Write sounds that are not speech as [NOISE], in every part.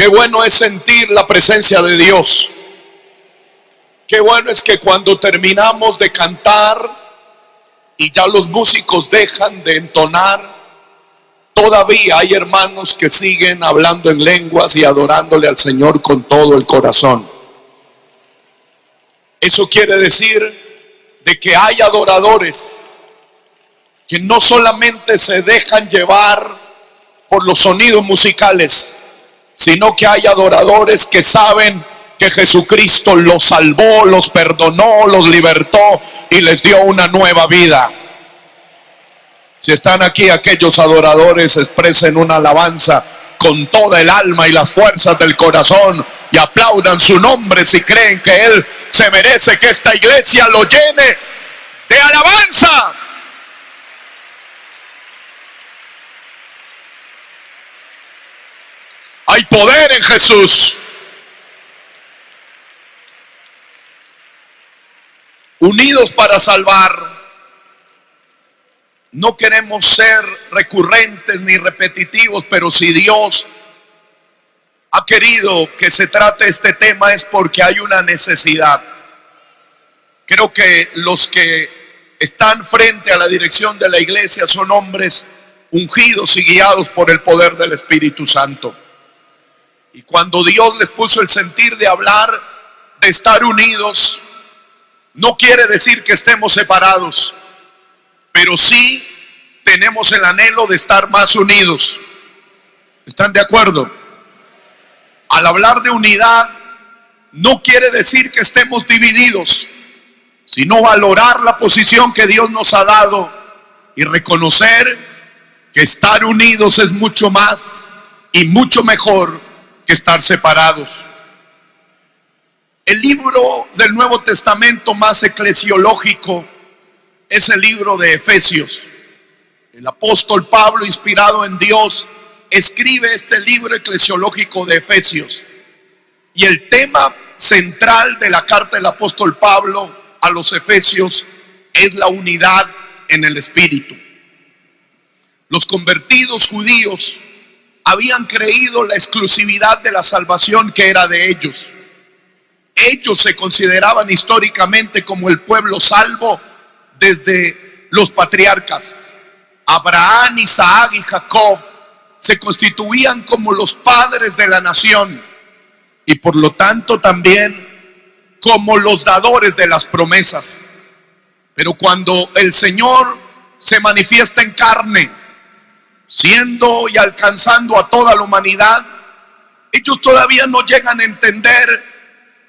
Qué bueno es sentir la presencia de Dios. Qué bueno es que cuando terminamos de cantar y ya los músicos dejan de entonar, todavía hay hermanos que siguen hablando en lenguas y adorándole al Señor con todo el corazón. Eso quiere decir de que hay adoradores que no solamente se dejan llevar por los sonidos musicales, sino que hay adoradores que saben que Jesucristo los salvó, los perdonó, los libertó y les dio una nueva vida. Si están aquí aquellos adoradores, expresen una alabanza con toda el alma y las fuerzas del corazón y aplaudan su nombre si creen que Él se merece que esta iglesia lo llene de alabanza. Hay poder en Jesús. Unidos para salvar. No queremos ser recurrentes ni repetitivos, pero si Dios ha querido que se trate este tema es porque hay una necesidad. Creo que los que están frente a la dirección de la iglesia son hombres ungidos y guiados por el poder del Espíritu Santo. Y cuando Dios les puso el sentir de hablar, de estar unidos, no quiere decir que estemos separados, pero sí tenemos el anhelo de estar más unidos. ¿Están de acuerdo? Al hablar de unidad, no quiere decir que estemos divididos, sino valorar la posición que Dios nos ha dado y reconocer que estar unidos es mucho más y mucho mejor estar separados. El libro del Nuevo Testamento más eclesiológico es el libro de Efesios. El apóstol Pablo, inspirado en Dios, escribe este libro eclesiológico de Efesios. Y el tema central de la carta del apóstol Pablo a los Efesios es la unidad en el Espíritu. Los convertidos judíos habían creído la exclusividad de la salvación que era de ellos. Ellos se consideraban históricamente como el pueblo salvo desde los patriarcas. Abraham, Isaac y Jacob se constituían como los padres de la nación y por lo tanto también como los dadores de las promesas. Pero cuando el Señor se manifiesta en carne, siendo y alcanzando a toda la humanidad, ellos todavía no llegan a entender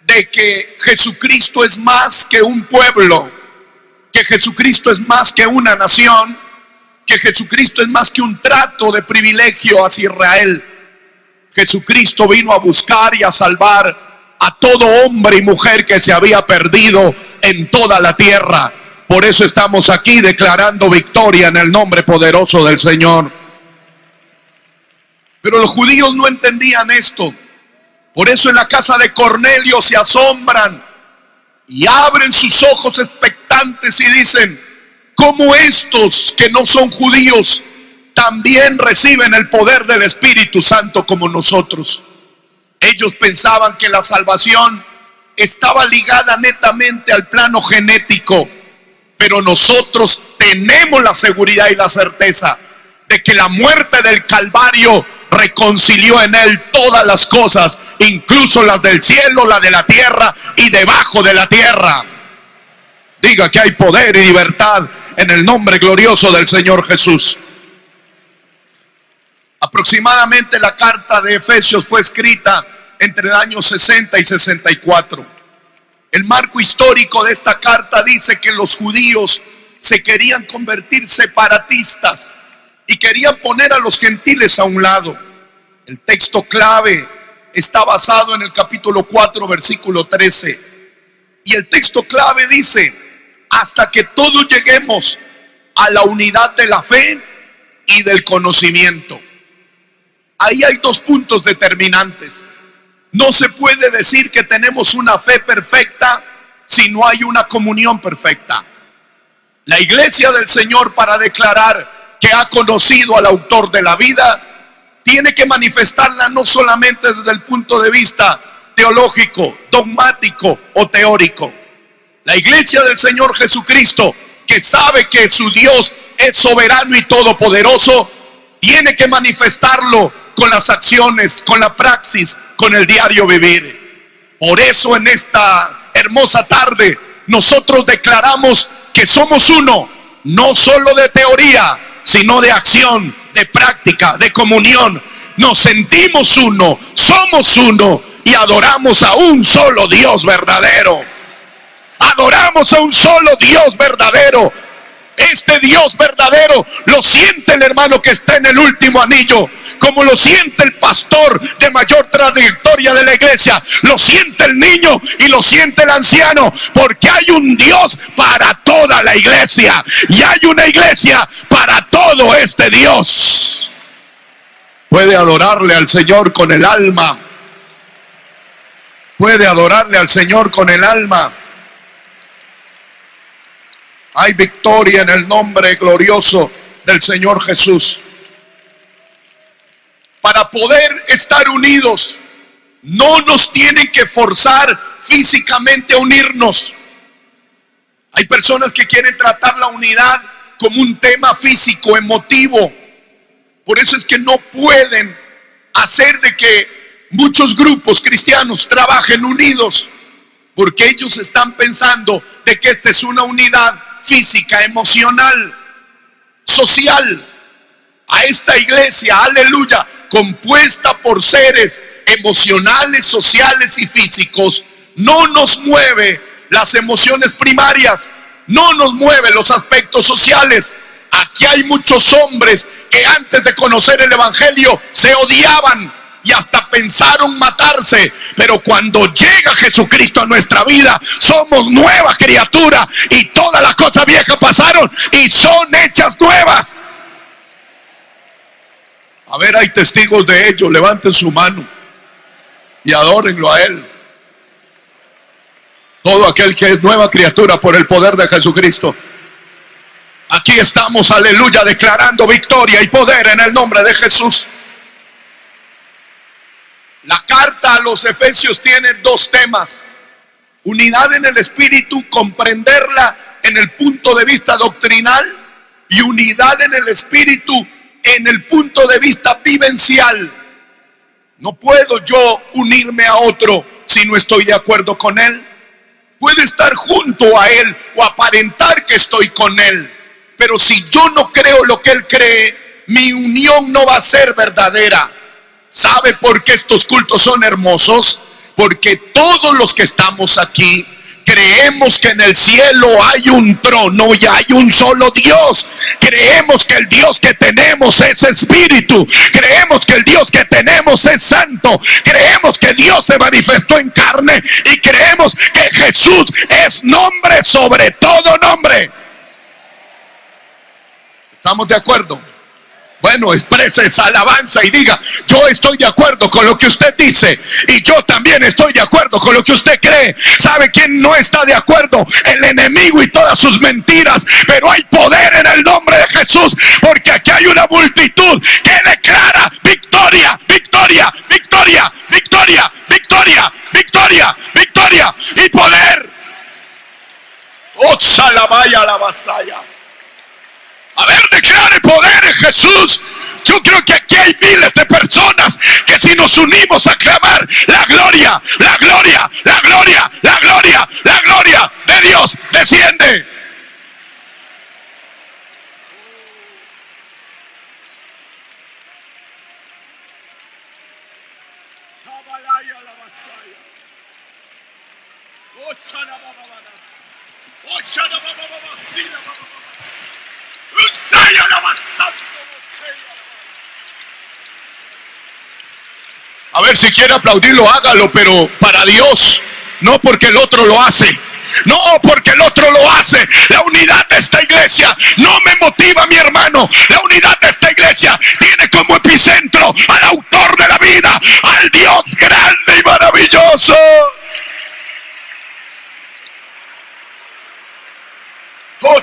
de que Jesucristo es más que un pueblo, que Jesucristo es más que una nación, que Jesucristo es más que un trato de privilegio hacia Israel. Jesucristo vino a buscar y a salvar a todo hombre y mujer que se había perdido en toda la tierra. Por eso estamos aquí declarando victoria en el nombre poderoso del Señor. Pero los judíos no entendían esto. Por eso en la casa de Cornelio se asombran y abren sus ojos expectantes y dicen, ¿cómo estos que no son judíos también reciben el poder del Espíritu Santo como nosotros? Ellos pensaban que la salvación estaba ligada netamente al plano genético, pero nosotros tenemos la seguridad y la certeza de que la muerte del Calvario reconcilió en él todas las cosas, incluso las del cielo, la de la tierra y debajo de la tierra. Diga que hay poder y libertad en el nombre glorioso del Señor Jesús. Aproximadamente la carta de Efesios fue escrita entre el año 60 y 64. El marco histórico de esta carta dice que los judíos se querían convertir separatistas y querían poner a los gentiles a un lado. El texto clave está basado en el capítulo 4, versículo 13. Y el texto clave dice, hasta que todos lleguemos a la unidad de la fe y del conocimiento. Ahí hay dos puntos determinantes. No se puede decir que tenemos una fe perfecta si no hay una comunión perfecta. La iglesia del Señor para declarar que ha conocido al autor de la vida, tiene que manifestarla no solamente desde el punto de vista teológico, dogmático o teórico. La iglesia del Señor Jesucristo, que sabe que su Dios es soberano y todopoderoso, tiene que manifestarlo con las acciones, con la praxis, con el diario vivir. Por eso en esta hermosa tarde nosotros declaramos que somos uno, no solo de teoría, sino de acción, de práctica, de comunión. Nos sentimos uno, somos uno y adoramos a un solo Dios verdadero. Adoramos a un solo Dios verdadero. Este Dios verdadero lo siente el hermano que está en el último anillo, como lo siente el pastor de mayor trayectoria de la iglesia, lo siente el niño y lo siente el anciano, porque hay un Dios para toda la iglesia y hay una iglesia para todo este Dios. Puede adorarle al Señor con el alma. Puede adorarle al Señor con el alma. Hay victoria en el nombre glorioso del Señor Jesús. Para poder estar unidos, no nos tienen que forzar físicamente a unirnos. Hay personas que quieren tratar la unidad como un tema físico, emotivo. Por eso es que no pueden hacer de que muchos grupos cristianos trabajen unidos, porque ellos están pensando de que esta es una unidad física, emocional, social. A esta iglesia, aleluya, compuesta por seres emocionales, sociales y físicos, no nos mueve las emociones primarias, no nos mueve los aspectos sociales. Aquí hay muchos hombres que antes de conocer el Evangelio se odiaban, y hasta pensaron matarse. Pero cuando llega Jesucristo a nuestra vida, somos nueva criatura y todas las cosas viejas pasaron y son hechas nuevas. A ver, hay testigos de ello. Levanten su mano y adórenlo a Él. Todo aquel que es nueva criatura por el poder de Jesucristo. Aquí estamos, aleluya, declarando victoria y poder en el nombre de Jesús. La carta a los Efesios tiene dos temas. Unidad en el espíritu, comprenderla en el punto de vista doctrinal y unidad en el espíritu en el punto de vista vivencial. No puedo yo unirme a otro si no estoy de acuerdo con él. Puedo estar junto a él o aparentar que estoy con él. Pero si yo no creo lo que él cree, mi unión no va a ser verdadera. ¿Sabe por qué estos cultos son hermosos? Porque todos los que estamos aquí creemos que en el cielo hay un trono y hay un solo Dios. Creemos que el Dios que tenemos es espíritu. Creemos que el Dios que tenemos es santo. Creemos que Dios se manifestó en carne y creemos que Jesús es nombre sobre todo nombre. ¿Estamos de acuerdo? Bueno, exprese esa alabanza y diga, yo estoy de acuerdo con lo que usted dice y yo también estoy de acuerdo con lo que usted cree. ¿Sabe quién no está de acuerdo? El enemigo y todas sus mentiras. Pero hay poder en el nombre de Jesús porque aquí hay una multitud que declara victoria, victoria, victoria, victoria, victoria, victoria, victoria y poder. Oh, la vasalla. A ver, declare poder Jesús. Yo creo que aquí hay miles de personas que si nos unimos a clamar la gloria, la gloria, la gloria, la gloria, la gloria de Dios desciende. A ver, si quiere aplaudirlo, hágalo, pero para Dios, no porque el otro lo hace. No porque el otro lo hace. La unidad de esta iglesia no me motiva, mi hermano. La unidad de esta iglesia tiene como epicentro al autor de la vida, al Dios grande y maravilloso. Oh,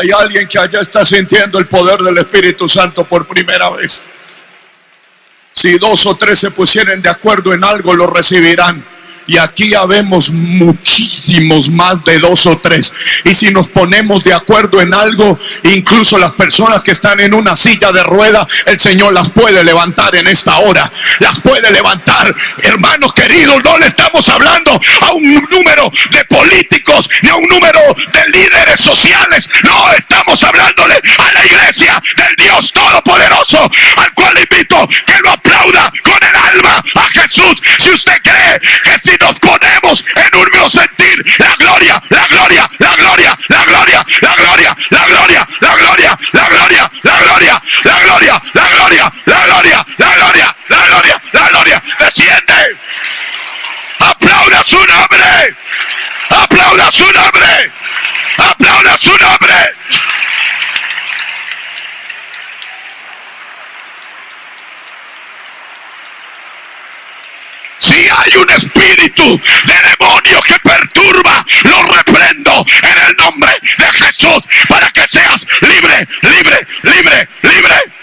Hay alguien que allá está sintiendo el poder del Espíritu Santo por primera vez. Si dos o tres se pusieren de acuerdo en algo, lo recibirán. Y aquí habemos muchísimos más de dos o tres. Y si nos ponemos de acuerdo en algo, incluso las personas que están en una silla de rueda, el Señor las puede levantar en esta hora. Las puede levantar. Hermanos queridos, no le estamos hablando a un número de políticos ni a un número de líderes sociales. No, estamos hablándole a la iglesia del Dios Todopoderoso, al cual invito que lo aplauda con alma a Jesús. Si usted cree que si nos ponemos en un mismo sentir. La gloria, la gloria, la gloria, la gloria, la gloria, la gloria, la gloria, la gloria, la gloria, la gloria, la gloria, la gloria, la gloria, la gloria, la gloria, desciende. Aplauda su nombre. Aplauda su nombre. Aplauda su nombre. Si hay un espíritu de demonio que perturba, lo reprendo en el nombre de Jesús para que seas libre, libre, libre, libre.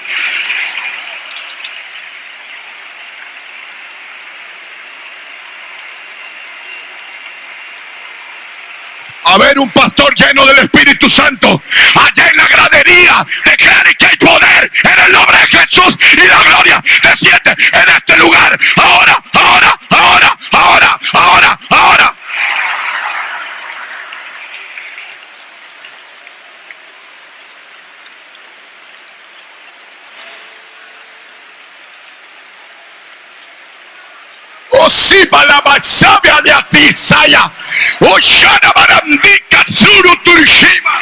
a ver un pastor lleno del Espíritu Santo allá en la gradería declare que hay poder en el nombre de Jesús y la gloria desciende en este lugar ahora, ahora, ahora, ahora. Osiba la basabia de Atisaya. Oshana barandika suru turshima.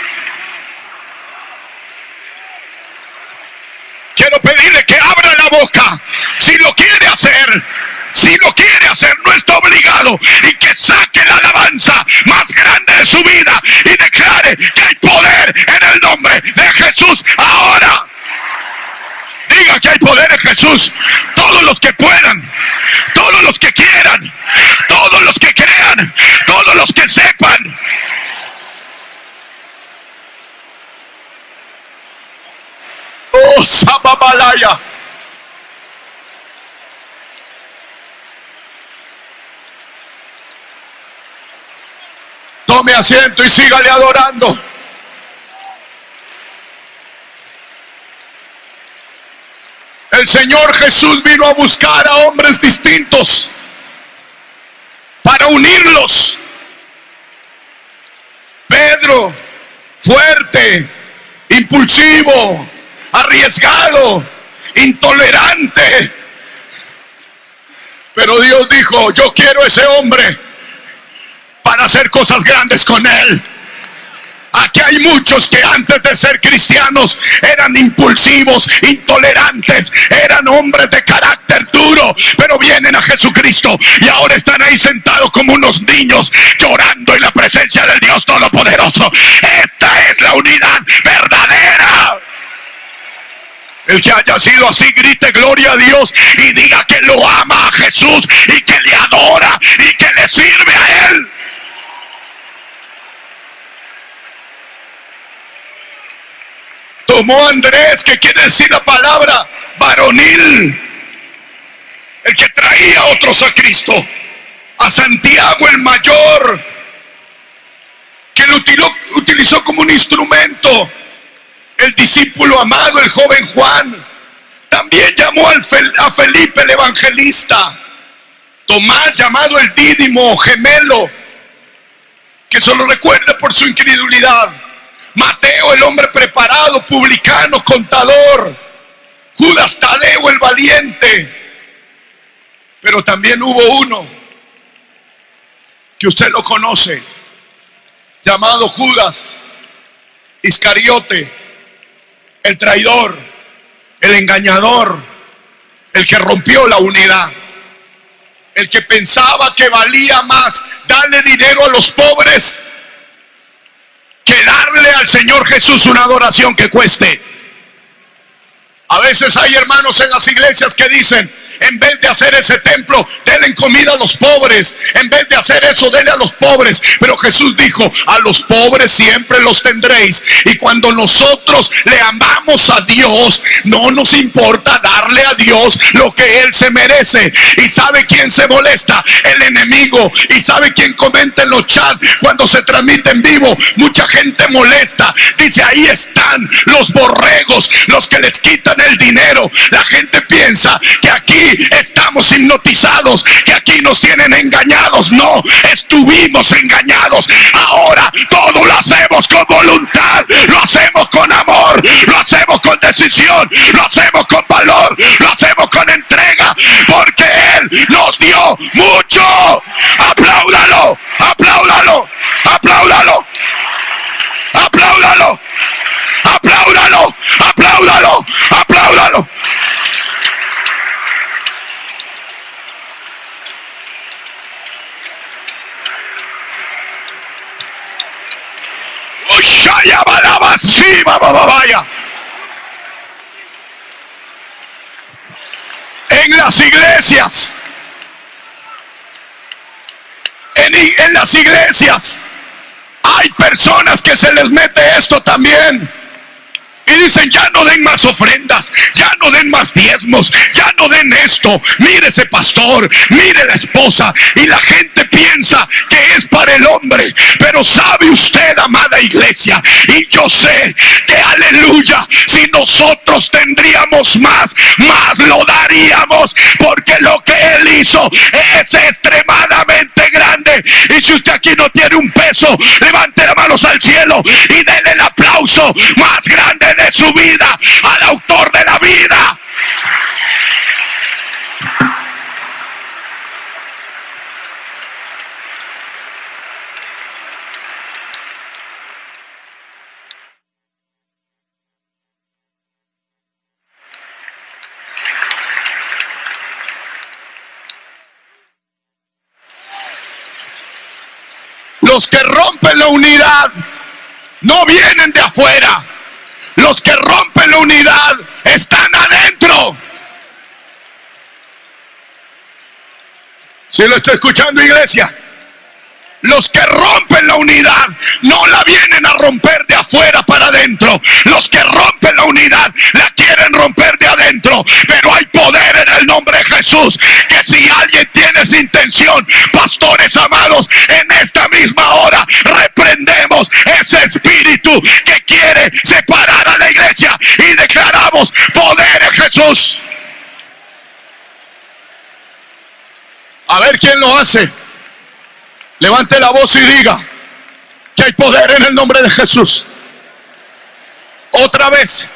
Quiero pedirle que abra la boca. Si lo quiere hacer, si lo quiere hacer, no está obligado. Y que saque la alabanza más grande de su vida y declare que hay poder en el nombre de Jesús ahora. Diga que hay poder en Jesús. Todos los que puedan, todos los que quieran, todos los que crean, todos los que sepan. Oh, Sababalaya. Tome asiento y sígale adorando. El Señor Jesús vino a buscar a hombres distintos para unirlos. Pedro, fuerte, impulsivo, arriesgado, intolerante. Pero Dios dijo, yo quiero ese hombre para hacer cosas grandes con él. Aquí hay muchos que antes de ser cristianos eran impulsivos, intolerantes, eran hombres de carácter duro, pero vienen a Jesucristo y ahora están ahí sentados como unos niños llorando en la presencia del Dios Todopoderoso. Esta es la unidad verdadera. El que haya sido así, grite gloria a Dios y diga que lo ama a Jesús y que le adora y que le sirve a Él. Tomó Andrés, que quiere decir la palabra varonil, el que traía otros a Cristo, a Santiago el mayor, que lo utilizó como un instrumento, el discípulo amado, el joven Juan, también llamó a Felipe el evangelista, Tomás llamado el Dídimo gemelo, que solo recuerde por su incredulidad. Mateo, el hombre preparado, publicano, contador. Judas Tadeo, el valiente. Pero también hubo uno que usted lo conoce, llamado Judas Iscariote, el traidor, el engañador, el que rompió la unidad, el que pensaba que valía más darle dinero a los pobres que darle al Señor Jesús una adoración que cueste. A veces hay hermanos en las iglesias que dicen, En vez de hacer ese templo, denle comida a los pobres. En vez de hacer eso, denle a los pobres. Pero Jesús dijo, a los pobres siempre los tendréis. Y cuando nosotros le amamos a Dios, no nos importa darle a Dios lo que Él se merece. ¿Y sabe quién se molesta? El enemigo. ¿Y sabe quién comenta en los chats cuando se transmite en vivo? Mucha gente molesta. Dice, ahí están los borregos, los que les quitan el dinero. La gente piensa que aquí estamos hipnotizados, que aquí nos tienen engañados. No, estuvimos engañados. Ahora todo lo hacemos con voluntad, lo hacemos con amor, lo hacemos con decisión, lo hacemos con valor, lo hacemos con entrega, porque Él nos dio mucho. En las iglesias, en, en las iglesias, hay personas que se les mete esto también. Y dicen, ya no den más ofrendas, ya no den más diezmos, ya no den esto. Mire ese pastor, mire la esposa. Y la gente piensa que es para el hombre. Pero sabe usted, amada iglesia, y yo sé que aleluya, si nosotros tendríamos más, más lo daríamos. Porque lo que Él hizo es extremadamente grande. Y si usted aquí no tiene un peso, levante las manos al cielo y denle el aplauso más grande de su vida al autor de la vida. Los que rompen la unidad no vienen de afuera. Los que rompen la unidad están adentro. Si lo estoy escuchando, iglesia. Los que rompen la unidad no la vienen a romper de afuera para adentro. Los que rompen la unidad la quieren romper de adentro. Pero hay poder en el nombre de Jesús. Que si alguien tiene esa intención, pastores amados, en esta misma hora reprendemos ese espíritu que quiere separar y declaramos poder en Jesús. A ver quién lo hace. Levante la voz y diga que hay poder en el nombre de Jesús. Otra vez.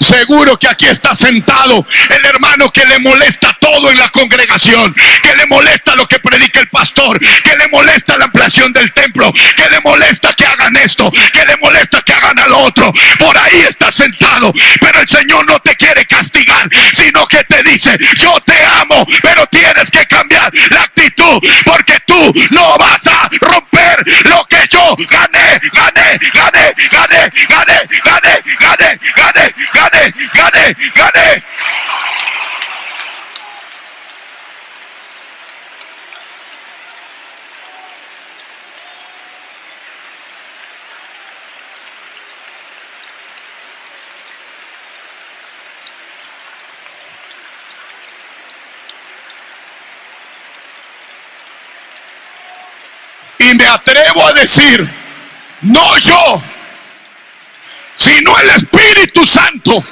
Seguro que aquí está sentado el hermano que le molesta todo en la congregación, que le molesta lo que predica el pastor, que le molesta la ampliación del templo, que le molesta que hagan esto, que le molesta que hagan al otro. Por ahí está sentado, pero el Señor no te quiere castigar, sino que te dice, yo te amo, pero tienes que cambiar la actitud, porque tú no vas a romper lo que yo gané, gané, gané, gané, gané, gané, gané, gané, gané gane, gane, atrevo a decir, no yo, sino el Espíritu Santo.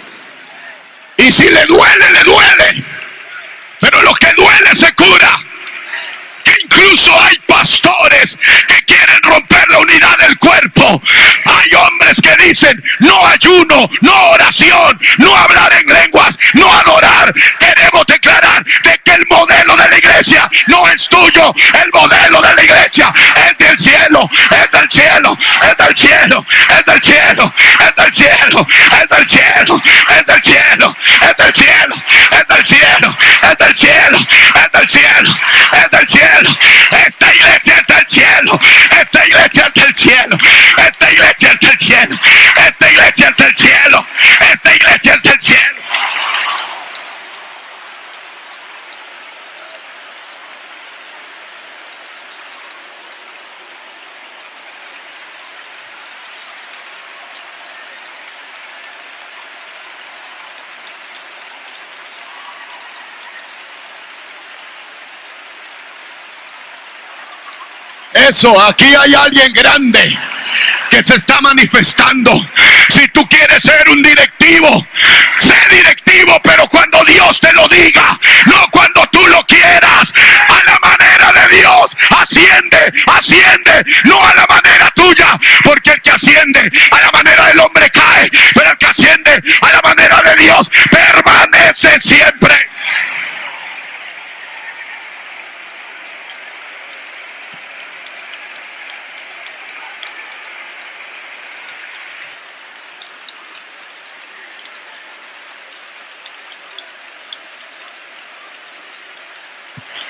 Y si le duele, le duele. Pero lo que duele se cura. Incluso hay pastores que quieren romper la unidad del cuerpo. Hay hombres que dicen, no ayuno, no oración, no hablar en lenguas, no adorar. Queremos declarar de que el modelo de la iglesia no es tuyo. El modelo de la iglesia es del cielo, es del cielo, es del cielo, es del cielo, es del cielo, es del cielo, es del cielo, es del cielo, es del cielo, es del cielo, es del cielo, es del cielo. Esta iglesia es del cielo, esta iglesia es del cielo, esta iglesia es del cielo, esta iglesia es del cielo, esta iglesia es del cielo. Eso, aquí hay alguien grande que se está manifestando. Si tú quieres ser un directivo, sé directivo, pero cuando Dios te lo diga, no cuando tú lo quieras, a la manera de Dios, asciende, asciende, no a la manera tuya, porque el que asciende a la manera del hombre cae, pero el que asciende a la manera de Dios permanece siempre.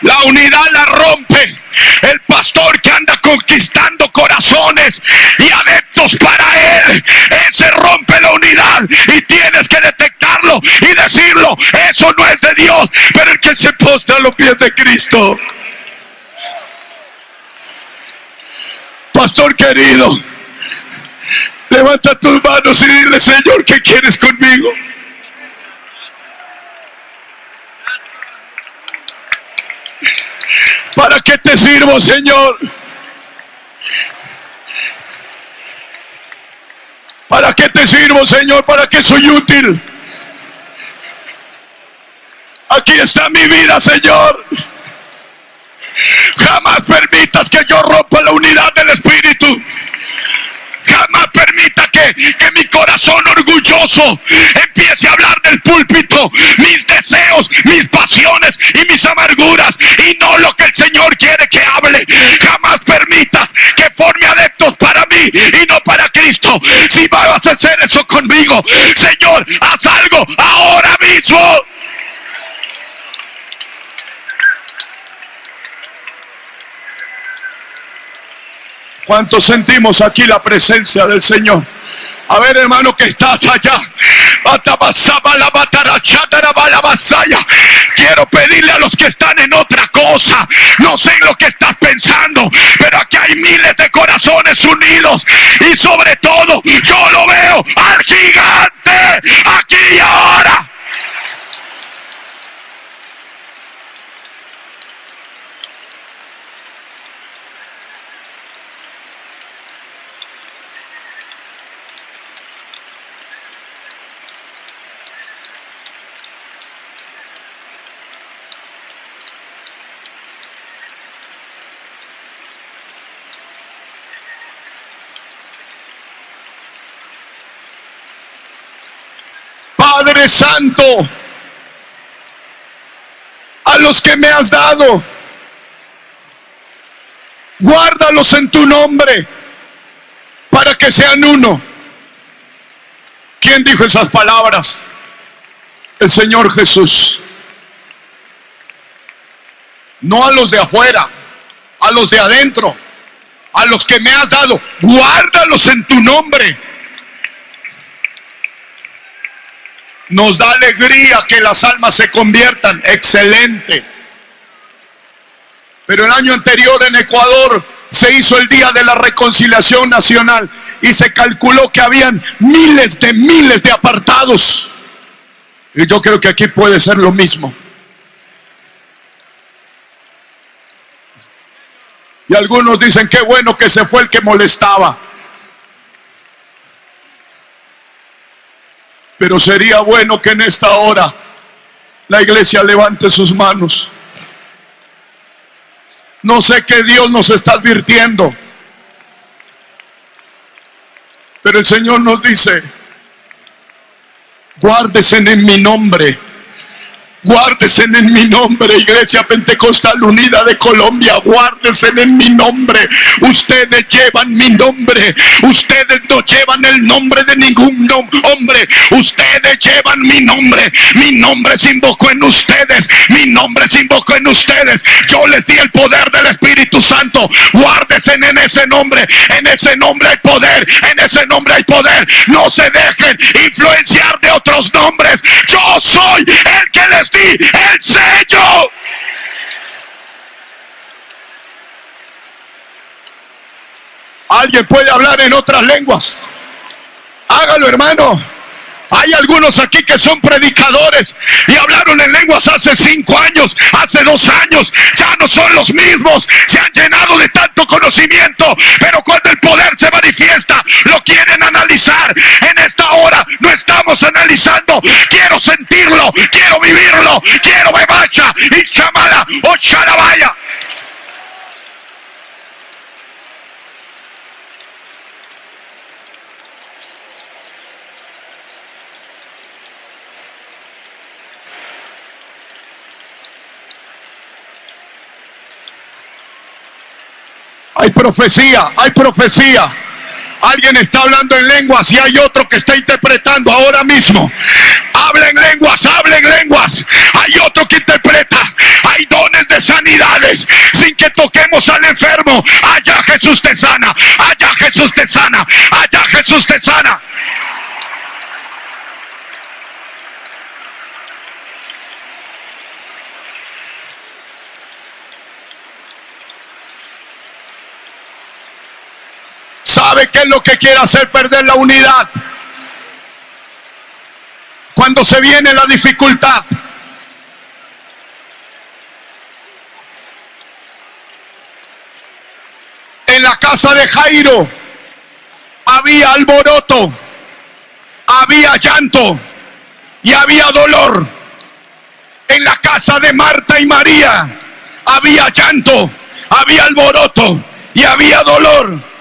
La unidad la rompe el pastor que anda conquistando corazones y adeptos para él. Ese rompe la unidad y tienes que detectarlo y decirlo. Eso no es de Dios, pero el que se postra a los pies de Cristo. Pastor querido, levanta tus manos y dile, Señor, ¿qué quieres conmigo? ¿Para qué te sirvo, Señor? ¿Para qué te sirvo, Señor? ¿Para qué soy útil? Aquí está mi vida, Señor. Jamás permitas que yo rompa la unidad del Espíritu. Jamás permita que, que mi corazón orgulloso empiece a hablar del púlpito, mis deseos, mis pasiones y mis amarguras y no lo que el Señor quiere que hable. Jamás permitas que forme adeptos para mí y no para Cristo. Si vas a hacer eso conmigo, Señor, haz algo ahora mismo. ¿Cuántos sentimos aquí la presencia del Señor? A ver, hermano, que estás allá. Quiero pedirle a los que están en otra cosa. No sé lo que estás pensando, pero aquí hay miles de corazones unidos. Y sobre todo, yo lo veo al gigante aquí y ahora. Santo, a los que me has dado, guárdalos en tu nombre para que sean uno. ¿Quién dijo esas palabras? El Señor Jesús. No a los de afuera, a los de adentro, a los que me has dado, guárdalos en tu nombre Nos da alegría que las almas se conviertan. Excelente. Pero el año anterior en Ecuador se hizo el Día de la Reconciliación Nacional y se calculó que habían miles de miles de apartados. Y yo creo que aquí puede ser lo mismo. Y algunos dicen, qué bueno que se fue el que molestaba. Pero sería bueno que en esta hora la iglesia levante sus manos. No sé qué Dios nos está advirtiendo. Pero el Señor nos dice, guárdese en mi nombre Guárdese en mi nombre, Iglesia Pentecostal Unida de Colombia. Guárdese en mi nombre. Ustedes llevan mi nombre. Ustedes no llevan el nombre de ningún hombre. Ustedes llevan mi nombre. Mi nombre se invocó en ustedes. Mi nombre se invocó en ustedes. Yo les di el poder del Espíritu Santo. Guárdese en ese nombre. En ese nombre hay poder. En ese nombre hay poder. No se dejen influenciar de otros nombres. Yo soy el que les el sello. Alguien puede hablar en otras lenguas. Hágalo, hermano. Hay algunos aquí que son predicadores y hablaron en lenguas hace cinco años, hace dos años. Ya no son los mismos. Se han llenado de tanto conocimiento. Pero cuando el poder se manifiesta, lo quieren analizar. En esta hora no estamos analizando. Quiero sentirlo, quiero vivirlo, quiero bebacha y chamala o charabaya. Hay profecía, hay profecía. Alguien está hablando en lenguas y hay otro que está interpretando ahora mismo. Hablen lenguas, hablen lenguas. Hay otro que interpreta. Hay dones de sanidades sin que toquemos al enfermo. Allá Jesús te sana. Allá Jesús te sana. Allá Jesús te sana. ¿Sabe qué es lo que quiere hacer? Perder la unidad. Cuando se viene la dificultad. En la casa de Jairo había alboroto, había llanto y había dolor. En la casa de Marta y María había llanto, había alboroto y había dolor.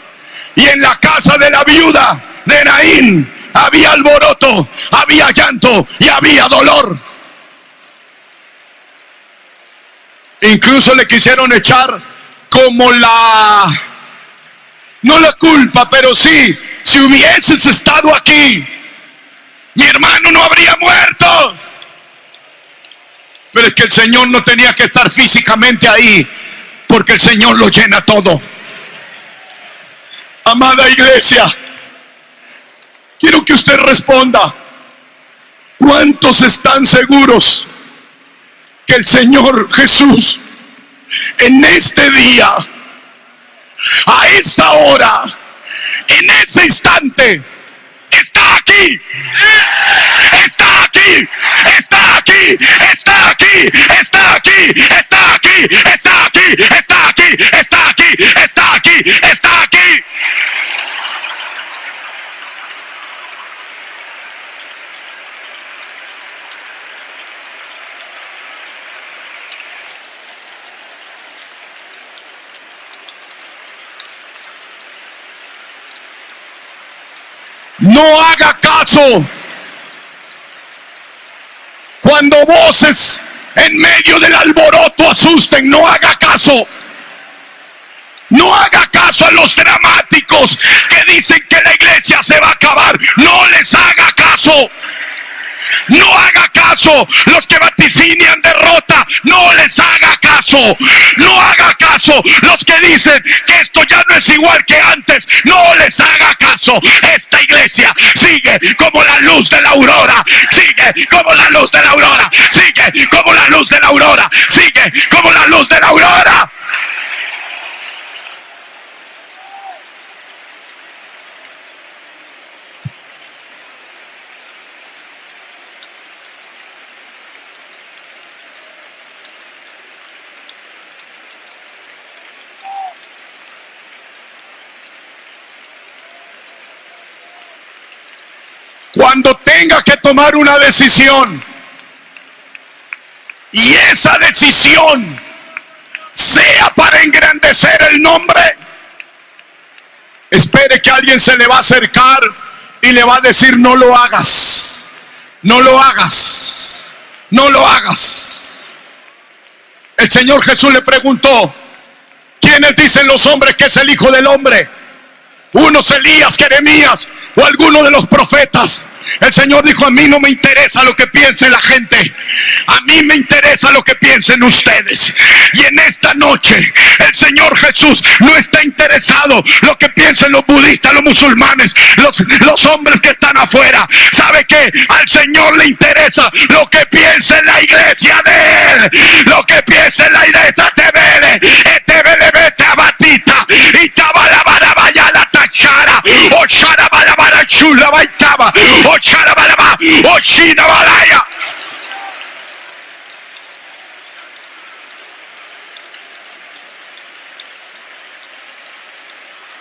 Y en la casa de la viuda de Naín había alboroto, había llanto y había dolor. Incluso le quisieron echar como la, no la culpa, pero sí, si hubieses estado aquí, mi hermano no habría muerto. Pero es que el Señor no tenía que estar físicamente ahí, porque el Señor lo llena todo. Amada iglesia, quiero que usted responda. ¿Cuántos están seguros que el Señor Jesús en este día, a esta hora, en ese instante, está aquí? Está aquí, está aquí, está aquí, está aquí, está aquí, está aquí, está aquí, está aquí, está aquí, está aquí. No haga caso cuando voces en medio del alboroto asusten, no haga caso. No haga caso a los dramáticos que dicen que la iglesia se va a acabar. No les haga caso. No haga caso los que vaticinian derrota. No les haga caso. No haga caso los que dicen que esto ya no es igual que antes. No les haga caso. Esta iglesia sigue como la luz de la aurora. Sigue como la luz de la aurora. Sigue como la luz de la aurora. Sigue como la luz de la aurora. Cuando tenga que tomar una decisión y esa decisión sea para engrandecer el nombre, espere que alguien se le va a acercar y le va a decir no lo hagas, no lo hagas, no lo hagas. El Señor Jesús le preguntó, ¿quiénes dicen los hombres que es el Hijo del Hombre? Unos Elías, Jeremías o alguno de los profetas. El Señor dijo, a mí no me interesa lo que piense la gente. A mí me interesa lo que piensen ustedes. Y en esta noche el Señor Jesús no está interesado lo que piensen los budistas, los musulmanes, los, los hombres que están afuera. ¿Sabe que Al Señor le interesa lo que piense la iglesia de Él. Lo que piense la iglesia te vele. Te vele, vete a batita. Y vaya la tachara.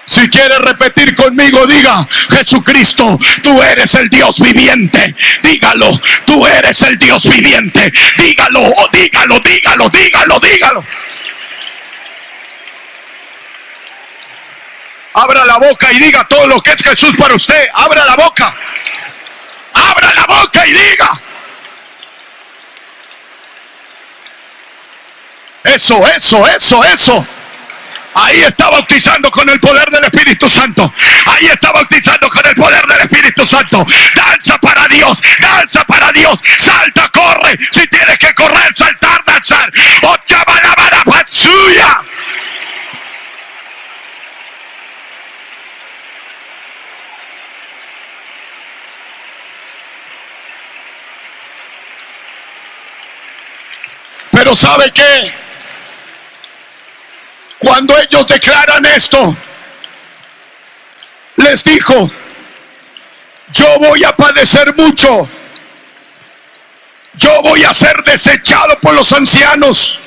Si quieres repetir conmigo, diga, Jesucristo, tú eres el Dios viviente. Dígalo, tú eres el Dios viviente. Dígalo, dígalo, dígalo, dígalo, dígalo. Abra la boca y diga todo lo que es Jesús para usted. Abra la boca. Abra la boca y diga. Eso, eso, eso, eso. Ahí está bautizando con el poder del Espíritu Santo. Ahí está bautizando con el poder del Espíritu Santo. Danza para Dios, danza para Dios. Salta, corre. Si tienes que correr, saltar, danzar. suya. Pero ¿sabe qué? Cuando ellos declaran esto, les dijo, yo voy a padecer mucho, yo voy a ser desechado por los ancianos,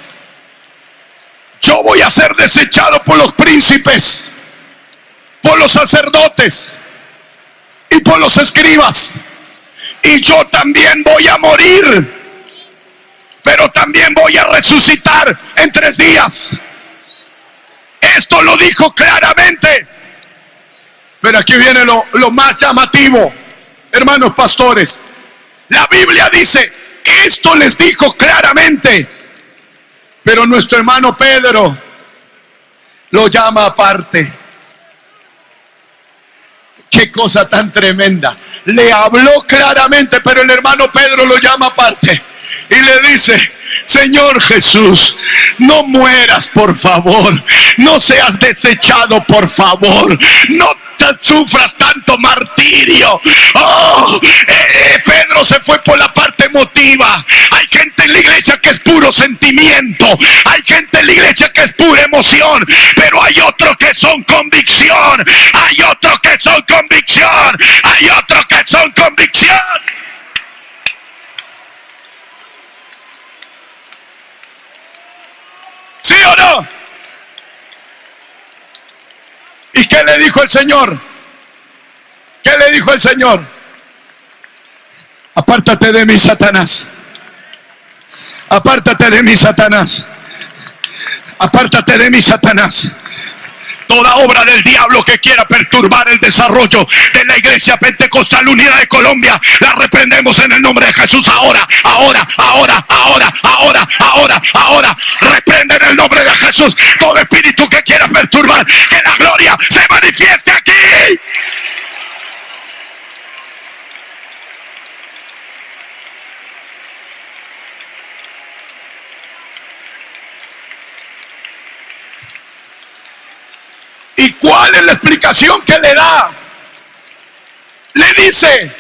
yo voy a ser desechado por los príncipes, por los sacerdotes y por los escribas. Y yo también voy a morir, pero también voy a resucitar en tres días. Esto lo dijo claramente. Pero aquí viene lo, más llamativo, hermanos pastores. La Biblia dice, esto les dijo claramente. Pero nuestro hermano Pedro lo llama aparte. Qué cosa tan tremenda. Le habló claramente, pero el hermano Pedro lo llama aparte y le dice, Señor Jesús, no mueras por favor, no seas desechado por favor, no sufras tanto martirio. Oh, eh, Pedro se fue por la parte emotiva. Hay gente en la iglesia que es puro sentimiento. Hay gente en la iglesia que es pura emoción. Pero hay otros que son convicción. Hay otros que son convicción. Hay otros que son convicción. ¿Sí o no? ¿Y qué le dijo el Señor? ¿Qué le dijo el Señor? Apártate de mí, Satanás. Apártate de mí, Satanás. Apártate de mí, Satanás. Toda obra del diablo que quiera perturbar el desarrollo de la iglesia pentecostal unida de Colombia, la reprendemos en el nombre de Jesús ahora, ahora, ahora, ahora, ahora, ahora, ahora. El nombre de Jesús todo espíritu que quiera perturbar, que la gloria se manifieste aquí. ¿Y cuál es la explicación que le da? Le dice,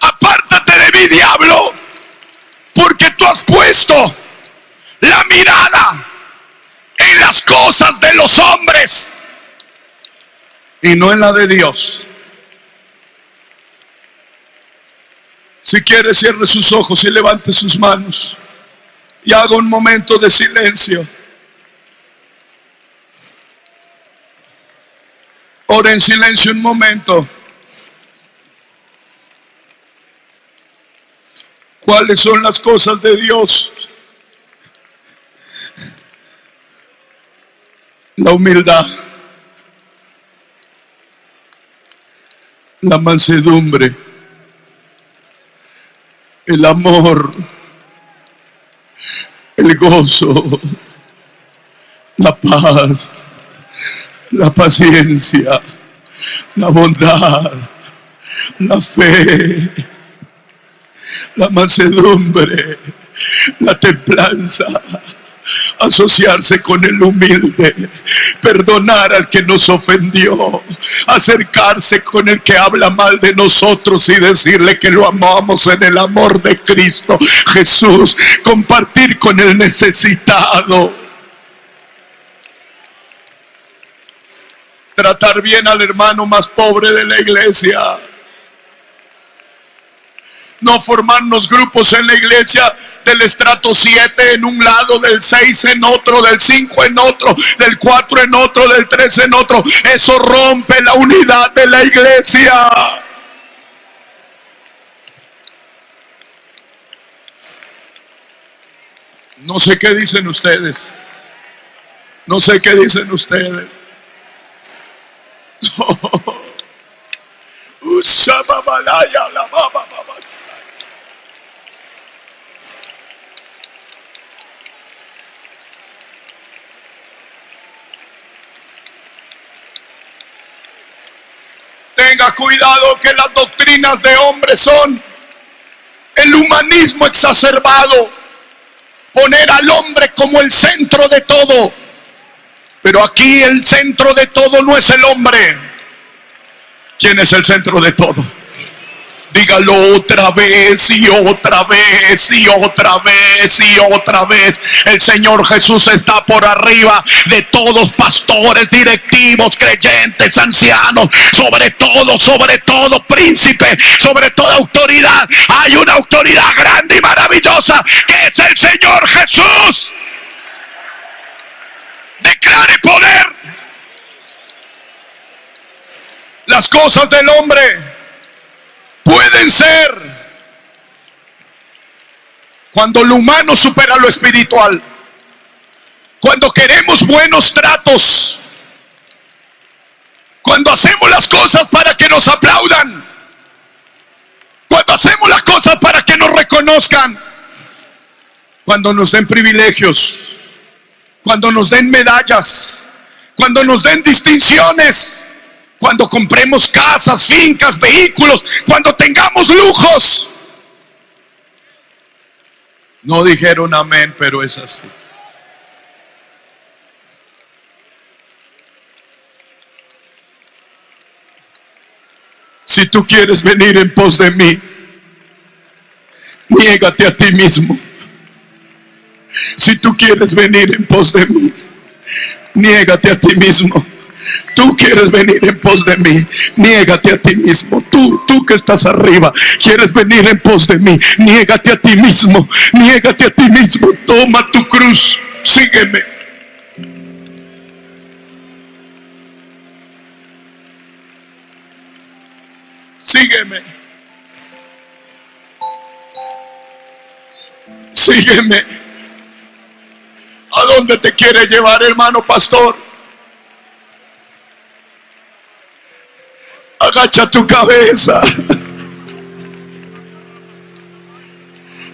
apártate de mi diablo, porque tú has puesto la mirada en las cosas de los hombres y no en la de Dios. Si quiere, cierre sus ojos y levante sus manos y haga un momento de silencio. Ora en silencio un momento. ¿Cuáles son las cosas de Dios? La humildad, la mansedumbre, el amor, el gozo, la paz la paciencia, la bondad, la fe, la mansedumbre, la templanza, asociarse con el humilde, perdonar al que nos ofendió, acercarse con el que habla mal de nosotros y decirle que lo amamos en el amor de Cristo Jesús, compartir con el necesitado tratar bien al hermano más pobre de la iglesia. No formarnos grupos en la iglesia del estrato 7 en un lado, del 6 en otro, del 5 en otro, del 4 en otro, del 3 en otro. Eso rompe la unidad de la iglesia. No sé qué dicen ustedes. No sé qué dicen ustedes. [LAUGHS] Tenga cuidado que las doctrinas de hombres son el humanismo exacerbado, poner al hombre como el centro de todo. Pero aquí el centro de todo no es el hombre. ¿Quién es el centro de todo? Dígalo otra vez y otra vez y otra vez y otra vez. El Señor Jesús está por arriba de todos pastores, directivos, creyentes, ancianos, sobre todo, sobre todo príncipe, sobre toda autoridad. Hay una autoridad grande y maravillosa que es el Señor Jesús. Declare poder. Las cosas del hombre pueden ser cuando lo humano supera lo espiritual. Cuando queremos buenos tratos. Cuando hacemos las cosas para que nos aplaudan. Cuando hacemos las cosas para que nos reconozcan. Cuando nos den privilegios. Cuando nos den medallas. Cuando nos den distinciones cuando compremos casas, fincas, vehículos, cuando tengamos lujos. No dijeron amén, pero es así. Si tú quieres venir en pos de mí, niégate a ti mismo. Si tú quieres venir en pos de mí, niégate a ti mismo. Tú quieres venir en pos de mí, niégate a ti mismo. Tú, tú que estás arriba, quieres venir en pos de mí, niégate a ti mismo, niégate a ti mismo. Toma tu cruz, sígueme. Sígueme. Sígueme. ¿A dónde te quiere llevar, hermano pastor? Agacha tu cabeza.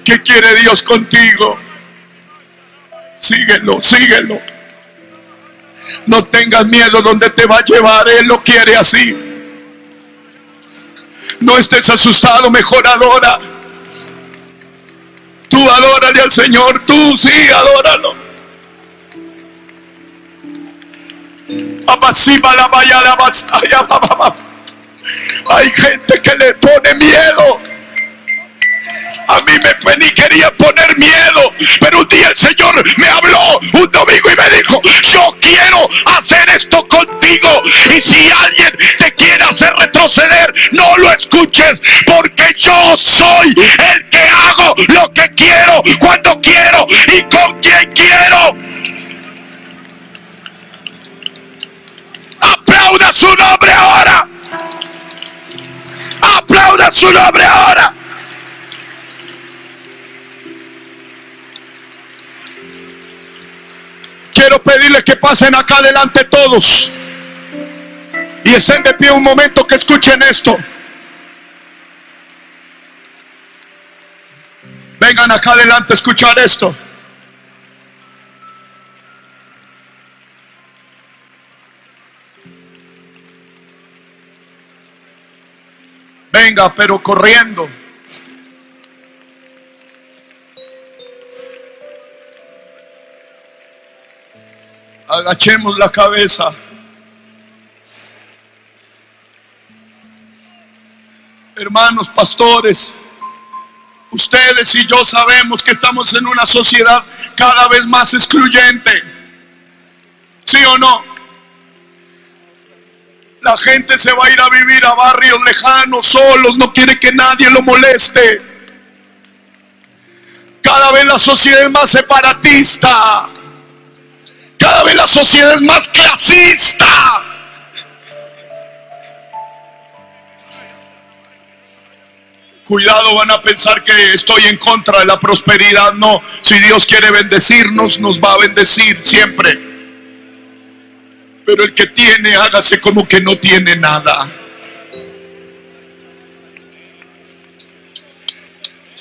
¿Qué quiere Dios contigo? Síguelo, síguelo. No tengas miedo donde te va a llevar. Él lo quiere así. No estés asustado, mejor adora. Tú adórale al Señor, tú sí, adóralo. la vaya la hay gente que le pone miedo. A mí me ni quería poner miedo, pero un día el Señor me habló un domingo y me dijo, yo quiero hacer esto contigo. Y si alguien te quiere hacer retroceder, no lo escuches, porque yo soy el que hago lo que quiero, cuando quiero y con quien quiero. Aplauda su nombre Su nombre ahora. Quiero pedirles que pasen acá adelante todos. Y estén de pie un momento que escuchen esto. Vengan acá adelante a escuchar esto. Venga, pero corriendo. Agachemos la cabeza. Hermanos pastores, ustedes y yo sabemos que estamos en una sociedad cada vez más excluyente. ¿Sí o no? La gente se va a ir a vivir a barrios lejanos, solos, no quiere que nadie lo moleste. Cada vez la sociedad es más separatista. Cada vez la sociedad es más clasista. Cuidado, van a pensar que estoy en contra de la prosperidad. No, si Dios quiere bendecirnos, nos va a bendecir siempre. Pero el que tiene, hágase como que no tiene nada.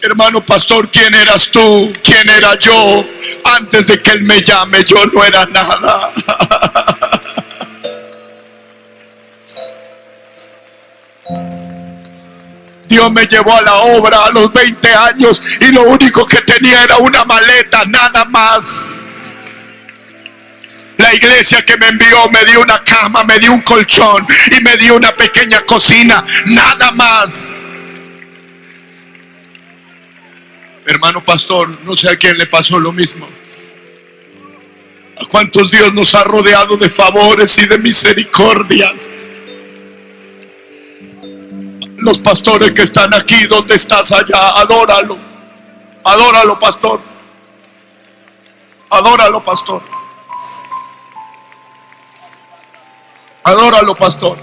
Hermano pastor, ¿quién eras tú? ¿Quién era yo? Antes de que Él me llame, yo no era nada. [LAUGHS] Dios me llevó a la obra a los 20 años y lo único que tenía era una maleta, nada más. Iglesia que me envió me dio una cama, me dio un colchón y me dio una pequeña cocina, nada más. Hermano pastor, no sé a quién le pasó lo mismo. ¿A cuántos Dios nos ha rodeado de favores y de misericordias? Los pastores que están aquí, ¿dónde estás allá? Adóralo. Adóralo, pastor. Adóralo, pastor. Adóralo, pastor.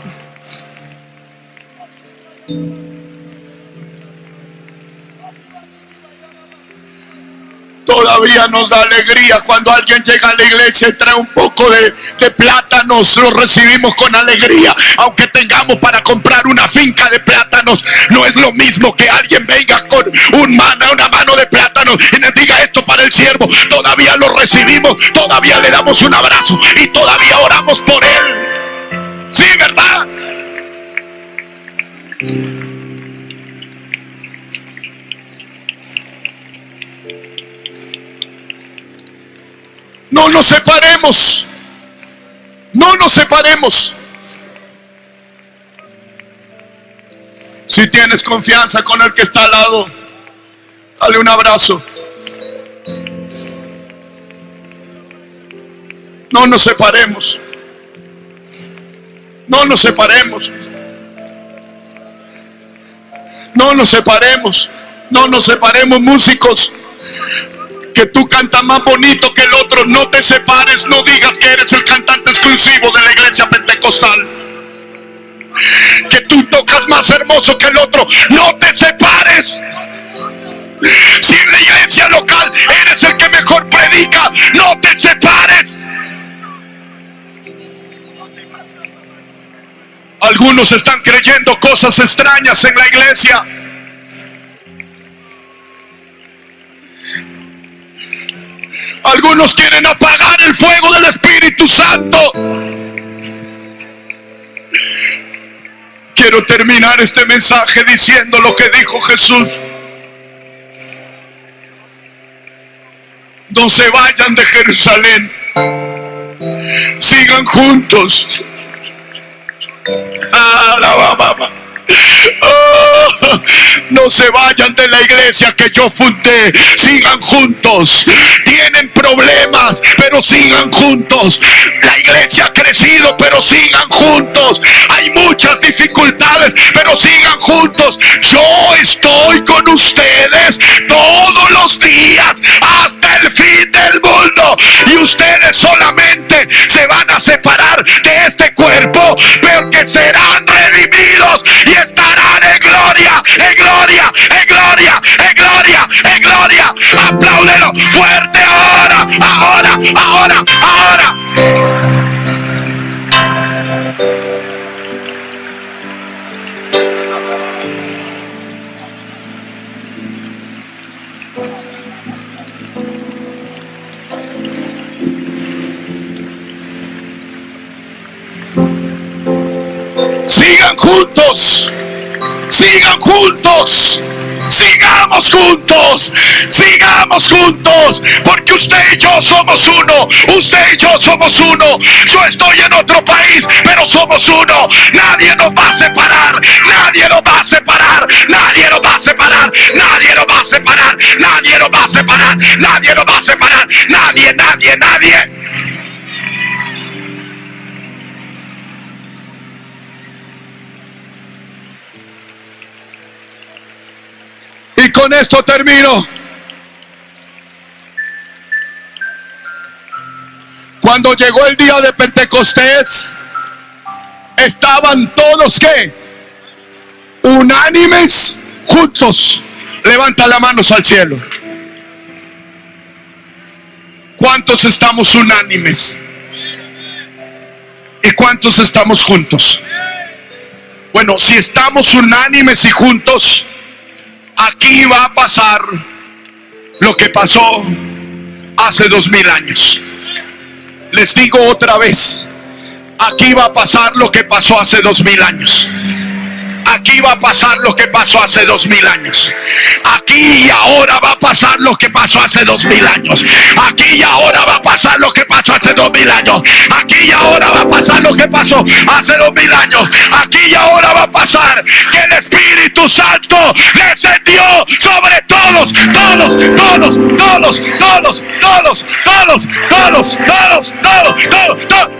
Todavía nos da alegría cuando alguien llega a la iglesia y trae un poco de, de plátanos, lo recibimos con alegría. Aunque tengamos para comprar una finca de plátanos, no es lo mismo que alguien venga con un mana, una mano de plátanos y nos diga esto para el siervo. Todavía lo recibimos, todavía le damos un abrazo y todavía oramos por él. No nos separemos. No nos separemos. Si tienes confianza con el que está al lado, dale un abrazo. No nos separemos. No nos separemos. No nos separemos. No nos separemos músicos que tú cantas más bonito que el otro, no te separes, no digas que eres el cantante exclusivo de la iglesia pentecostal. Que tú tocas más hermoso que el otro, no te separes. Si en la iglesia local eres el que mejor predica, no te separes. Algunos están creyendo cosas extrañas en la iglesia. Algunos quieren apagar el fuego del Espíritu Santo. Quiero terminar este mensaje diciendo lo que dijo Jesús. No se vayan de Jerusalén. Sigan juntos. Oh, no se vayan de la iglesia que yo fundé. Sigan juntos. Tienen problemas, pero sigan juntos. La iglesia ha crecido, pero sigan juntos. Hay muchas dificultades, pero sigan juntos. Yo estoy con ustedes todos los días hasta el fin. Y ustedes solamente se van a separar de este cuerpo, pero que serán redimidos y estarán en gloria, en gloria, en gloria, en gloria, en gloria. Apláudelo fuerte ahora, ahora, ahora, ahora. Sigan juntos. Sigan juntos. Sigamos juntos, sigamos juntos, porque usted y yo somos uno, usted y yo somos uno. Yo estoy en otro país, pero somos uno. Nadie nos va a separar, nadie nos va a separar, nadie nos va a separar, nadie nos va a separar, nadie nos va a separar, nadie nos va a separar, nadie, nadie, nadie. con esto termino. Cuando llegó el día de Pentecostés, estaban todos que unánimes juntos. Levanta las manos al cielo. ¿Cuántos estamos unánimes? ¿Y cuántos estamos juntos? Bueno, si estamos unánimes y juntos, aquí va a pasar lo que pasó hace dos mil años. Les digo otra vez, aquí va a pasar lo que pasó hace dos mil años. Aquí va a pasar lo que pasó hace dos mil años. Aquí y ahora va a pasar lo que pasó hace dos mil años. Aquí y ahora va a pasar lo que pasó hace dos mil años. Aquí y ahora va a pasar lo que pasó hace dos mil años. Aquí y ahora va a pasar que el Espíritu Santo descendió sobre todos, todos, todos, todos, todos, todos, todos, todos, todos, todos, todos, todos, todos,